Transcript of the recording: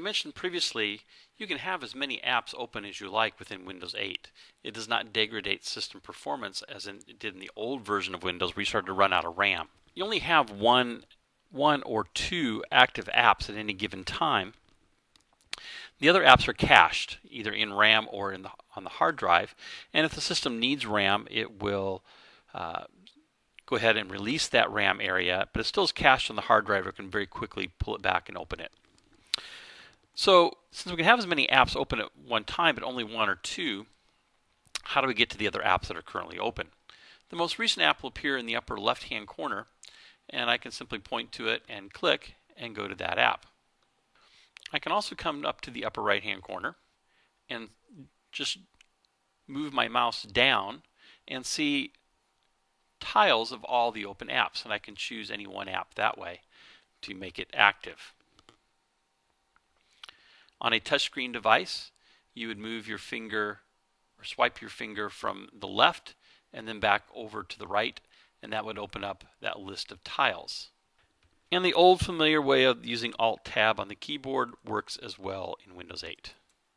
mentioned previously, you can have as many apps open as you like within Windows 8. It does not degrade system performance as it did in the old version of Windows where you started to run out of RAM. You only have one, one or two active apps at any given time. The other apps are cached, either in RAM or in the, on the hard drive. And if the system needs RAM, it will uh, go ahead and release that RAM area, but it still is cached on the hard drive. It can very quickly pull it back and open it. So since we can have as many apps open at one time, but only one or two, how do we get to the other apps that are currently open? The most recent app will appear in the upper left-hand corner, and I can simply point to it and click and go to that app. I can also come up to the upper right-hand corner and just move my mouse down and see tiles of all the open apps, and I can choose any one app that way to make it active. On a touchscreen device, you would move your finger or swipe your finger from the left and then back over to the right, and that would open up that list of tiles. And the old familiar way of using Alt-Tab on the keyboard works as well in Windows 8.